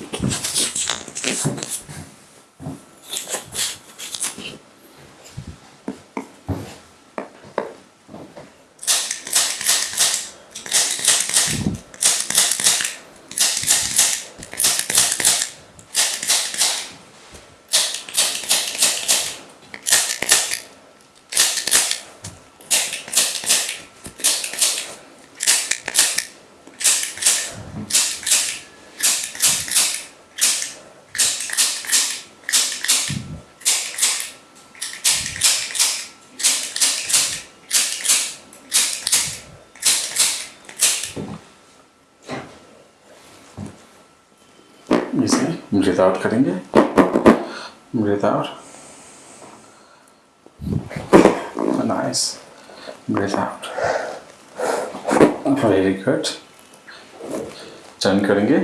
えっ? इसे breathe out करेंगे। Breathe out nice breathe out very good turn करेंगे।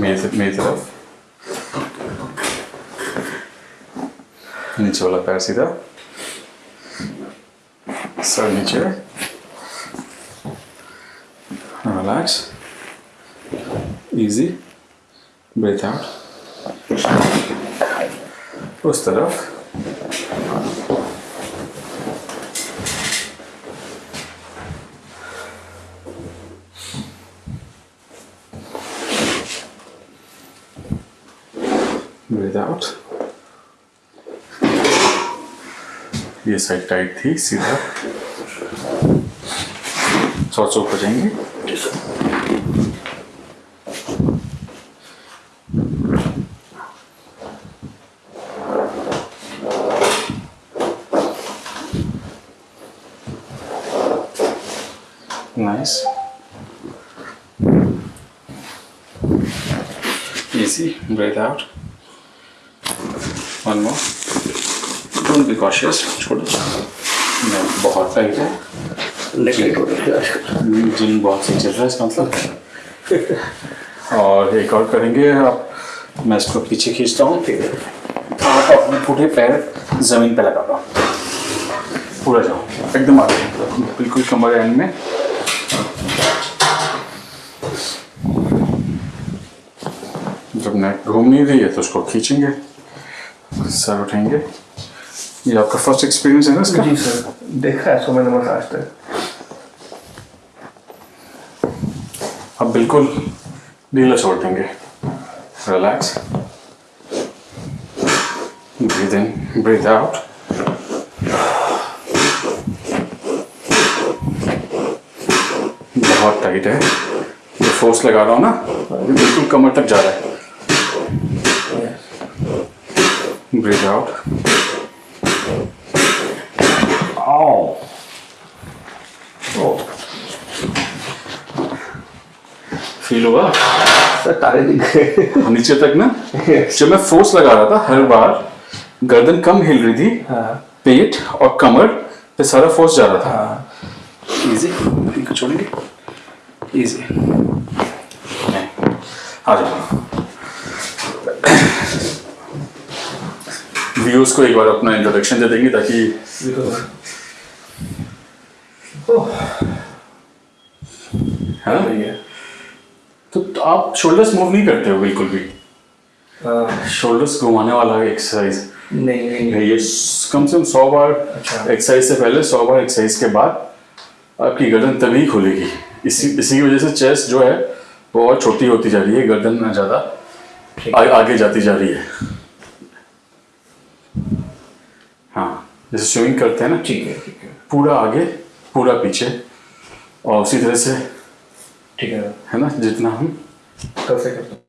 मेरी तरफ़ नीचे वाला पैर सीधा। सर नीचे। रिलैक्स breathe out उस तरफ़. Breathe out. ये साइड टाइट थी सीधा. सॉर्ट्स ऊपर जाएँगे. Nice. Easy. Breathe out. One more. Don't be cautious. छोड़ो नहीं बहुत टाइट है जिन बहुत सही चल रहा है इसका मतलब और एक और करेंगे आप मैं इसको पीछे खींचता हूँ आप अपने पूरे पैर ज़मीन पे लगा दो पूरा जाओ एकदम आगे बिल्कुल कमर एंड में नेक घूम नहीं रही है तो उसको खींचेंगे। सर उठेंगे। ये आपका फ़र्स्ट एक्सपीरियंस है ना इसका? जी सर देखा है सो मैंने बस आज तक। अब बिल्कुल ढीला छोड़ देंगे। Relax breathe in breathe out बहुत टाइट है। ये फोर्स लगा रहा हूँ ना बिल्कुल कमर तक जा रहा है। ब्रीथ आउट आओ ओ फील हुआ सर तारे दिख गए। नीचे तक ना? जब मैं फोर्स लगा रहा था हर बार गर्दन कम हिल रही थी हाँ। पेट और कमर पे सारा फोर्स जा रहा था। हाँ। इजी छोड़ेंगे? इजी आ जाओ। व्यूज़ को एक बार अपना इंट्रोडक्शन दे देंगे ताकि है? तो, तो आप शोल्डर्स मूव नहीं करते हो बिल्कुल भी? शोल्डर्स घुमाने वाला है एक्सरसाइज नहीं नहीं। ये कम से कम सौ बार अच्छा। एक्सरसाइज से पहले सौ बार एक्सरसाइज के बाद आपकी गर्दन तभी खुलेगी। इसी इसी की वजह से चेस्ट जो है वो और छोटी होती जा रही है गर्दन ना ज़्यादा आगे जाती जा रही है हाँ जैसे स्विमिंग करते हैं ना? ठीक है ठीक है। पूरा आगे पूरा पीछे। और उसी तरह से ठीक है। है ना जितना हम कर सकते हूँ।